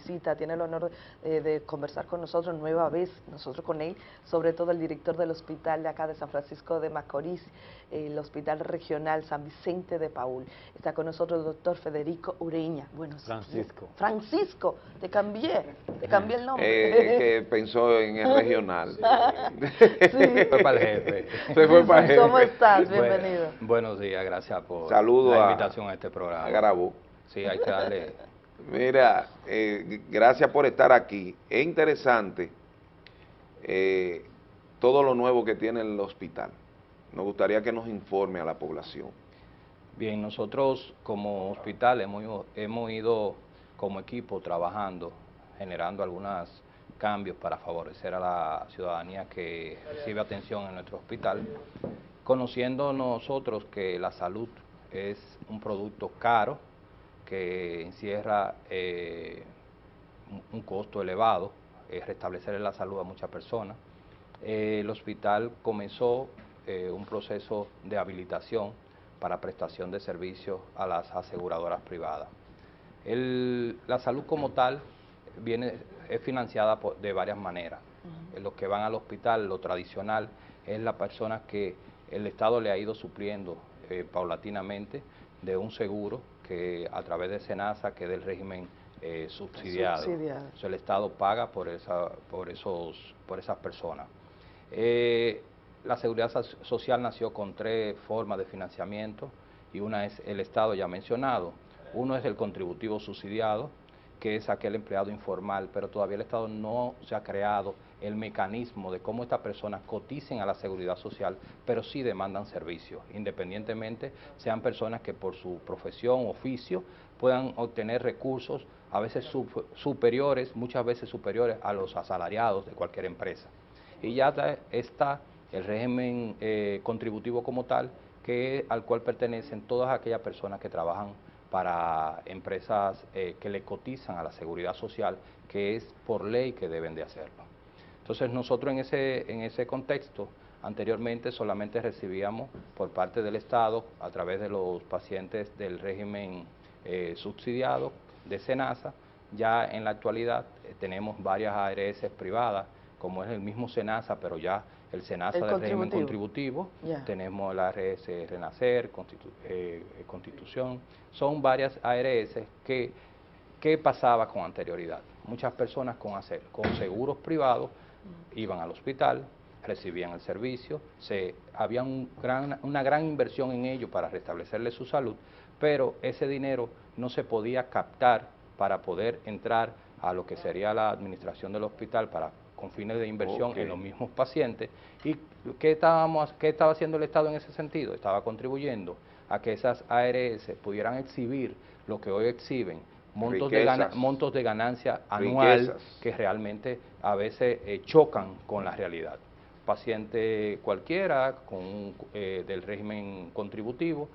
visita, tiene el honor de, de, conversar con nosotros nueva vez, nosotros con él, sobre todo el director del hospital de acá de San Francisco de Macorís, el Hospital Regional San Vicente de Paul. Está con nosotros el doctor Federico Ureña. Bueno, Francisco. Francisco, te cambié, te cambié el nombre. Eh, que pensó en el regional. sí. fue para el jefe. Se fue para el jefe. ¿Cómo estás? Bienvenido. buenos días, gracias por Saludo la invitación a, este programa. A Garabú. Sí, hay que darle... Mira, eh, gracias por estar aquí. Es interesante eh, todo lo nuevo que tiene el hospital. Nos gustaría que nos informe a la población. Bien, nosotros como hospital hemos, hemos ido como equipo trabajando, generando algunos cambios para favorecer a la ciudadanía que recibe atención en nuestro hospital, conociendo nosotros que la salud es un producto caro, que encierra eh, un costo elevado, eh, restablecer la salud a muchas personas. Eh, el hospital comenzó eh, un proceso de habilitación para prestación de servicios a las aseguradoras privadas. la salud como tal viene, es financiada de varias maneras. Los que van al hospital, lo tradicional, es la persona que el Estado le ha ido supliendo eh, paulatinamente de un seguro que a través de SENASA, que es del régimen eh, subsidiado. el Estado paga por, esa, por, esos, por esas personas. Eh, la seguridad social nació con tres formas de financiamiento y una es el Estado ya mencionado. Uno es el contributivo subsidiado, que es aquel empleado informal, pero todavía el Estado no se ha creado el mecanismo de cómo estas personas coticen a la seguridad social, pero sí demandan servicios, independientemente sean personas que por su profesión, oficio, puedan obtener recursos a veces superiores, muchas veces superiores a los asalariados de cualquier empresa. Y ya está el régimen eh, contributivo como tal, que al cual pertenecen todas aquellas personas que trabajan para empresas eh, que le cotizan a la seguridad social, que es por ley que deben de hacerlo. Entonces nosotros en ese, en ese contexto, anteriormente solamente recibíamos por parte del Estado, a través de los pacientes del régimen eh, subsidiado de SENASA, ya en la actualidad tenemos varias ARS privadas, como es el mismo SENASA, pero ya el SENASA del régimen contributivo, tenemos el ARS Renacer, eh, Constitución, son varias ARS que, ¿qué pasaba con anterioridad? Muchas personas con, hacer, con seguros privados iban al hospital, recibían el servicio, se, había una gran inversión en ello para restablecerle su salud, pero ese dinero no se podía captar para poder entrar a lo que sería la administración del hospital para con fines de inversión en los mismos pacientes. ¿Y qué, estábamos, qué estaba haciendo el Estado en ese sentido? Estaba contribuyendo a que esas ARS pudieran exhibir lo que hoy exhiben, montos, de, montos de ganancia anual que realmente a veces eh, chocan con la realidad. Paciente cualquiera con, eh, del régimen contributivo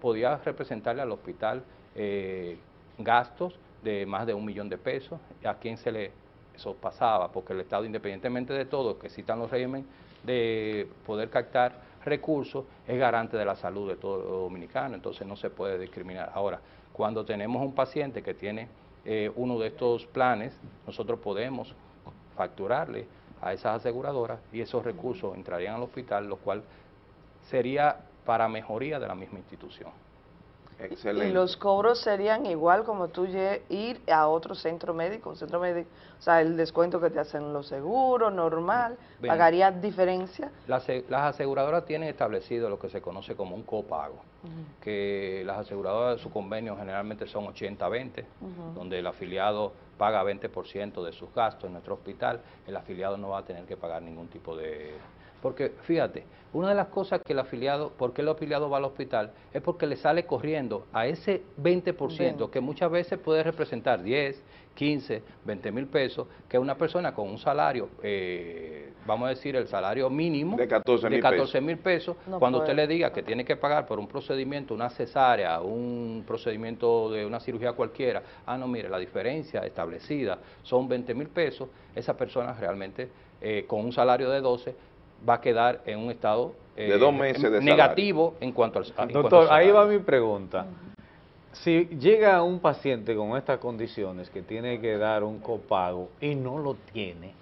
podía representarle al hospital eh, gastos de más de un millón de pesos, a quien se le eso pasaba, porque el Estado, independientemente de todo, que citan los regímenes de poder captar recursos, es garante de la salud de todo dominicano, entonces no se puede discriminar. Ahora, cuando tenemos un paciente que tiene eh, uno de estos planes, nosotros podemos facturarle a esas aseguradoras y esos recursos entrarían al hospital, lo cual sería para mejoría de la misma institución. Y los cobros serían igual como tú ir a otro centro médico, un centro médico, o sea, el descuento que te hacen los seguros, normal, ¿pagaría diferencia? Las, aseguradoras tienen establecido lo que se conoce como un copago, que las aseguradoras de su convenio generalmente son 80-20, donde el afiliado paga 20% de sus gastos en nuestro hospital, el afiliado no va a tener que pagar ningún tipo de porque fíjate, una de las cosas que el afiliado, ¿por qué el afiliado va al hospital? Es porque le sale corriendo a ese 20% que muchas veces puede representar 10, 15, 20 mil pesos, que una persona con un salario, eh, vamos a decir el salario mínimo de 14 mil pesos, cuando usted le diga que tiene que pagar por un procedimiento, una cesárea, un procedimiento de una cirugía cualquiera, ah, no, mire, la diferencia establecida son 20 mil pesos, esa persona realmente eh, con un salario de 12 va a quedar en un estado de dos eh, meses negativo en cuanto al Doctor, ahí va mi pregunta. Si llega un paciente con estas condiciones que tiene que dar un copago y no lo tiene,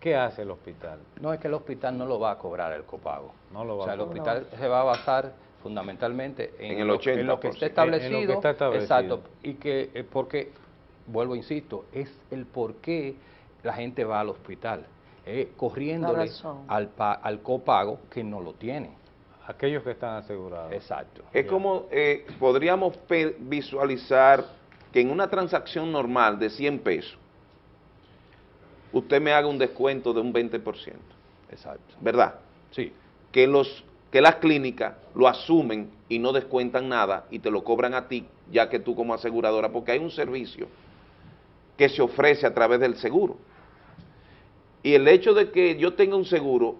¿qué hace el hospital? No, es que el hospital no lo va a cobrar el copago. No lo va o sea, a el hospital se va a basar fundamentalmente en, En el lo, en lo que 80%. está En establecido. lo que está establecido. Exacto. Y que, eh, porque, vuelvo, insisto, es el por qué la gente va al hospital, eh, corriéndole al, pa- al copago que no lo tiene. Aquellos que están asegurados. Exacto. Es como, eh, podríamos visualizar que en una transacción normal de 100 pesos, usted me haga un descuento de un 20%, Exacto. ¿verdad? Sí. Que, los, que las clínicas lo asumen y no descuentan nada y te lo cobran a ti, ya que tú como aseguradora, porque hay un servicio que se ofrece a través del seguro. Y el hecho de que yo tenga un seguro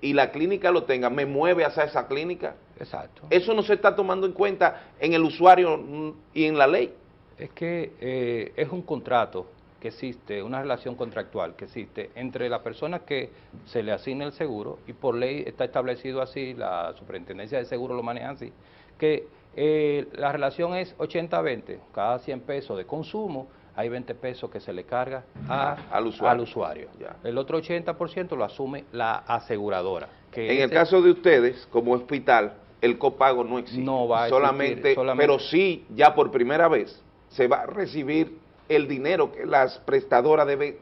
y la clínica lo tenga, me mueve hacia esa clínica. Exacto. Eso no se está tomando en cuenta en el usuario y en la ley. Es que eh, es un contrato que existe, una relación contractual que existe entre la persona que se le asigna el seguro y por ley está establecido así, la superintendencia de seguro lo maneja así, que eh, la relación es 80-20, cada 100 pesos de consumo hay 20 pesos que se le carga a- Al usuario. al usuario. El otro 80% lo asume la aseguradora. Que En el caso de ustedes, como hospital, el copago no existe. No va a existir, solamente, solamente- pero sí, ya por primera vez, se va a recibir el dinero que las prestadoras deben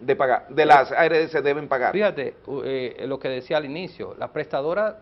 de pagar, de las ARS deben pagar. Fíjate, eh, lo que decía al inicio, las prestadoras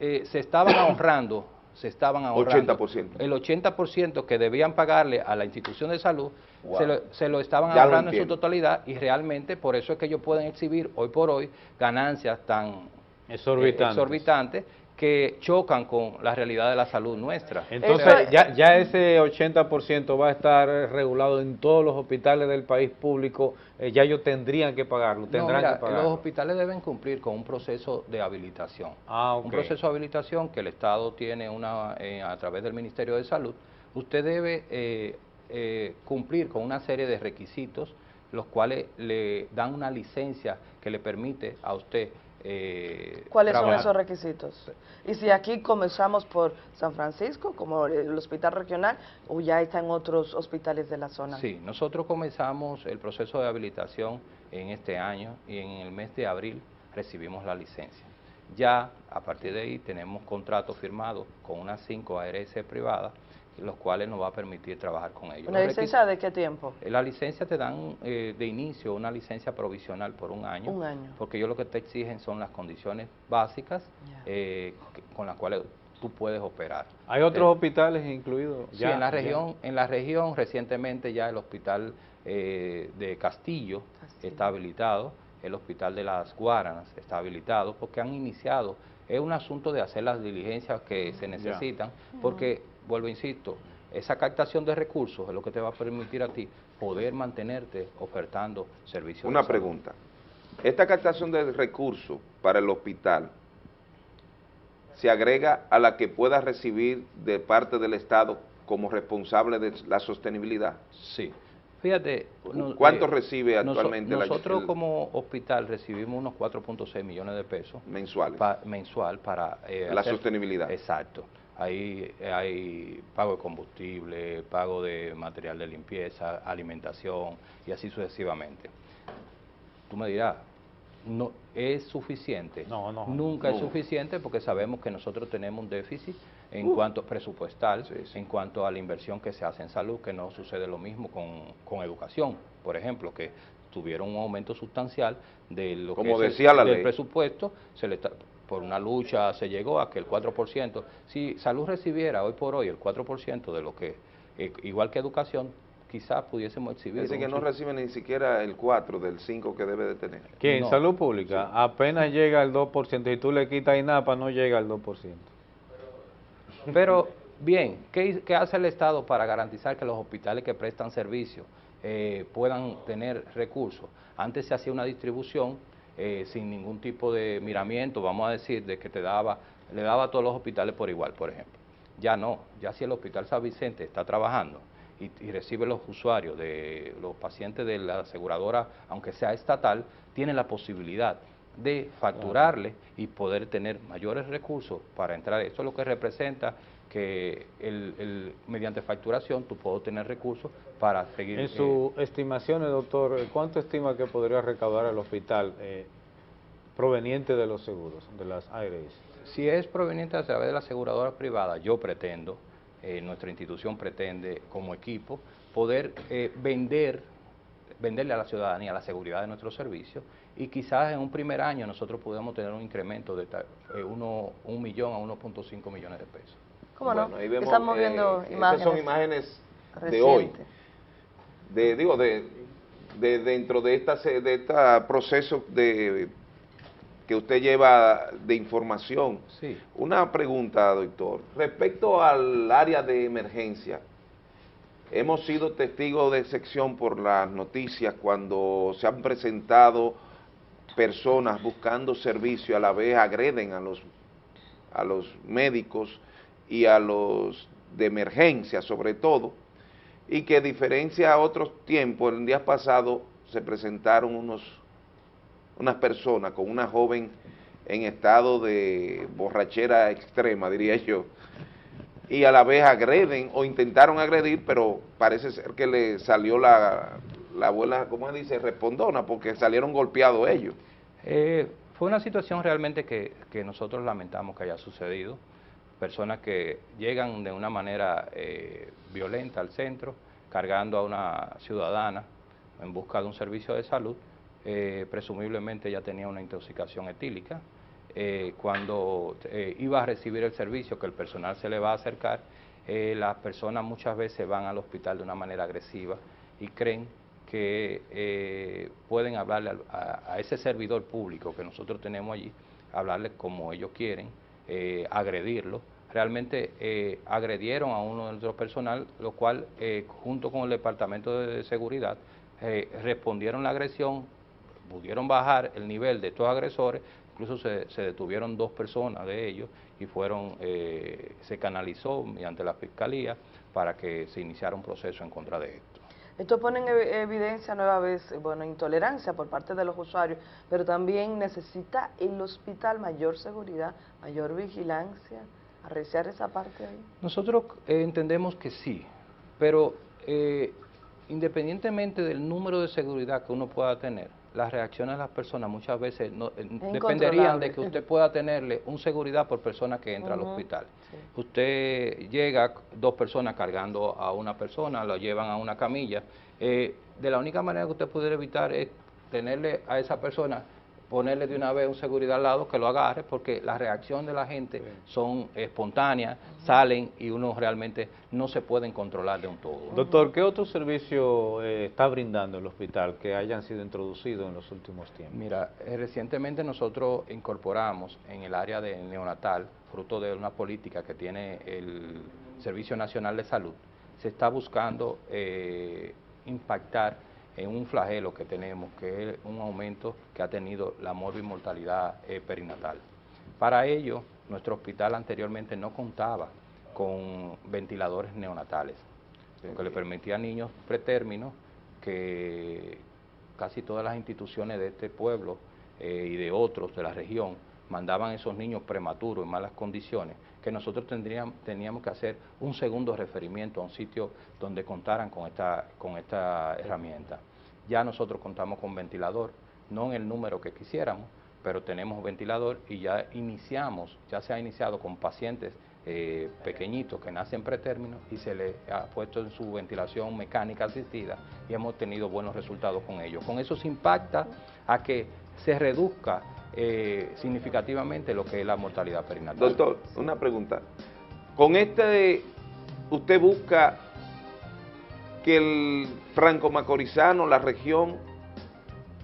eh, se estaban ahorrando, se estaban ahorrando 80%. el 80% que debían pagarle a la institución de salud, Wow. se, lo, se lo estaban Ya lo ahorrando en su totalidad y realmente por eso es que ellos pueden exhibir hoy por hoy ganancias tan eh, Exorbitantes. exorbitantes que chocan con la realidad de la salud nuestra. Entonces, ya, ya ese 80% va a estar regulado en todos los hospitales del país público, eh, ya ellos tendrían que pagarlo, No, tendrán mira, que pagarlo. los hospitales deben cumplir con un proceso de habilitación. Ah. Un proceso de habilitación que el Estado tiene una eh, a través del Ministerio de Salud. Usted debe eh, eh, cumplir con una serie de requisitos, los cuales le dan una licencia que le permite a usted eh, ¿Cuáles son esos requisitos? Y si aquí comenzamos por San Francisco, como el hospital regional, o ya está en otros hospitales de la zona. Sí, nosotros comenzamos el proceso de habilitación en este año y en el mes de abril recibimos la licencia. Ya a partir de ahí tenemos contratos firmados con unas cinco ARS privadas, los cuales nos va a permitir trabajar con ellos. ¿Una Los licencia de qué tiempo? requis- La licencia te dan eh, de inicio una licencia provisional por un año, Un año. porque ellos lo que te exigen son las condiciones básicas eh, que- con las cuales tú puedes operar. ¿Hay otros Eh, hospitales incluidos? Sí, Ya, en la ya. región, en la región recientemente ya el hospital eh, de Castillo, Castillo. está habilitado, el hospital de las Guaranas está habilitado, porque han iniciado, es un asunto de hacer las diligencias que se necesitan, porque, vuelvo, insisto, esa captación de recursos es lo que te va a permitir a ti poder mantenerte ofertando servicios. de Una salud. pregunta. Esta captación de recursos para el hospital se agrega a la que pueda recibir de parte del Estado como responsable de la sostenibilidad. Sí. Fíjate. ¿Cuánto eh, recibe noso- actualmente la- Nosotros el- como hospital recibimos unos 4.6 millones de pesos mensuales? pa- mensual para eh, La hacer- sostenibilidad. Exacto. Ahí hay pago de combustible, pago de material de limpieza, alimentación y así sucesivamente. Tú me dirás, no es suficiente. No, no, Nunca es suficiente porque sabemos que nosotros tenemos un déficit en cuanto presupuestal, Sí, sí. en cuanto a la inversión que se hace en salud, que no sucede lo mismo con, con educación, por ejemplo, que tuvieron un aumento sustancial de lo Como que es el- decía la del ley. presupuesto, se le está- por una lucha se llegó a que el 4%, si salud recibiera hoy por hoy el 4% de lo que, eh, igual que educación, quizás pudiésemos exhibir. Dice que no recibe ni siquiera el 4 del 5 que debe de tener. Que en No. salud pública apenas llega al 2%, y tú le quitas INAPA, no llega al 2%. Pero, bien, ¿qué, hace el Estado para garantizar que los hospitales que prestan servicio eh, puedan tener recursos? Antes se hacía una distribución eh, sin ningún tipo de miramiento, vamos a decir, de que te daba, le daba a todos los hospitales por igual, por ejemplo. Ya no, ya si el Hospital San Vicente está trabajando y, y recibe los usuarios de los pacientes de la aseguradora, aunque sea estatal, tiene la posibilidad de facturarle y poder tener mayores recursos para entrar. Eso es lo que representa que el, mediante facturación tú puedes tener recursos para seguir... En sus eh, estimaciones, doctor, ¿cuánto estima que podría recaudar el hospital eh, proveniente de los seguros, de las ARS? Si es proveniente a través de la aseguradora privada, yo pretendo, eh, nuestra institución pretende como equipo, poder vender venderle a la ciudadanía la seguridad de nuestros servicios y quizás en un primer año nosotros podemos tener un incremento de uno, un millón a 1.5 millones de pesos. ¿Cómo no? Estamos viendo eh, imágenes. son imágenes de hoy. De, digo, de, de dentro de esta de este proceso de que usted lleva de información. Sí. Una pregunta, doctor. Respecto al área de emergencia, hemos sido testigos de sección por las noticias cuando se han presentado personas buscando servicio, a la vez agreden a los, a los médicos y a los de emergencia sobre todo, y que diferencia a otros tiempos, el día pasado se presentaron unos, unas personas con una joven en estado de borrachera extrema, diría yo, y a la vez agreden o intentaron agredir, pero parece ser que le salió la, la abuela, ¿cómo se dice?, respondona, porque salieron golpeados ellos. Eh, fue una situación realmente que, que nosotros lamentamos que haya sucedido personas que llegan de una manera eh, violenta al centro, cargando a una ciudadana en busca de un servicio de salud, eh, presumiblemente ya tenía una intoxicación etílica. Cuando iba a recibir el servicio, que el personal se le va a acercar, las personas muchas veces van al hospital de una manera agresiva y creen que pueden hablarle a, ese servidor público que nosotros tenemos allí, hablarle como ellos quieren, eh, agredirlo. Realmente eh, agredieron a uno de nuestro personal, lo cual eh, junto con el Departamento de Seguridad respondieron la agresión, pudieron bajar el nivel de estos agresores, incluso se, detuvieron dos personas de ellos y fueron, se canalizó mediante la Fiscalía para que se iniciara un proceso en contra de esto. Esto pone en evidencia nueva vez, bueno, intolerancia por parte de los usuarios, pero también necesita el hospital mayor seguridad, mayor vigilancia, arreciar esa parte ahí. Nosotros eh, entendemos que sí, pero eh, independientemente del número de seguridad que uno pueda tener, las reacciones de las personas muchas veces no, eh, dependerían de que usted pueda tenerle un seguridad por persona que entra al hospital. Usted llega, dos personas cargando a una persona, lo llevan a una camilla. Eh, de la única manera que usted puede evitar es tenerle a esa persona ponerle de una vez un seguridad al lado que lo agarre, porque la reacción de la gente son espontáneas, salen y uno realmente no se pueden controlar de un todo. Doctor, ¿qué otro servicio eh, está brindando el hospital que hayan sido introducidos en los últimos tiempos? Mira, eh, recientemente nosotros incorporamos en el área de neonatal, fruto de una política que tiene el Servicio Nacional de Salud, se está buscando eh, impactar en un flagelo que tenemos, que es un aumento que ha tenido la morbimortalidad eh, perinatal. Para ello, nuestro hospital anteriormente no contaba con ventiladores neonatales, lo que le permitía a niños pretérminos que casi todas las instituciones de este pueblo eh, y de otros de la región mandaban esos niños prematuros en malas condiciones, que nosotros tendríamos, teníamos que hacer un segundo referimiento a un sitio donde contaran con esta, con esta herramienta. Ya nosotros contamos con ventilador, no en el número que quisiéramos, pero tenemos ventilador y ya iniciamos, ya se ha iniciado con pacientes eh, pequeñitos que nacen pretérmino y se les ha puesto en su ventilación mecánica asistida y hemos tenido buenos resultados con ellos. Con eso se impacta a que se reduzca eh, significativamente lo que es la mortalidad perinatal. Doctor, una pregunta. Con este, usted busca que el franco-macorizano, la región,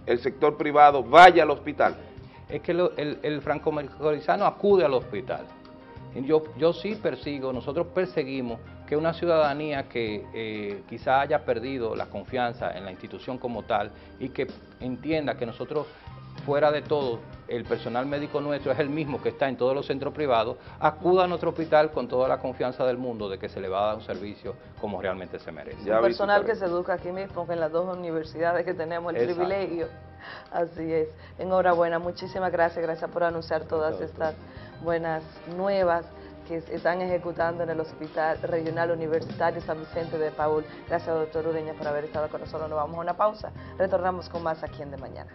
el sector privado vaya al hospital? Es que el, franco-macorizano acude al hospital. Yo, yo sí persigo, nosotros perseguimos que una ciudadanía que eh, quizá haya perdido la confianza en la institución como tal y que entienda que nosotros fuera de todo, el personal médico nuestro es el mismo que está en todos los centros privados, acuda a nuestro hospital con toda la confianza del mundo de que se le va a dar un servicio como realmente se merece. El personal que se educa aquí mismo, en las dos universidades que tenemos el privilegio. Así es. Enhorabuena, muchísimas gracias, gracias por anunciar todas estas buenas nuevas. que están ejecutando en el Hospital Regional Universitario San Vicente de Paul. Gracias, doctor Ureña, por haber estado con nosotros. Nos vamos a una pausa. Retornamos con más aquí en De Mañana.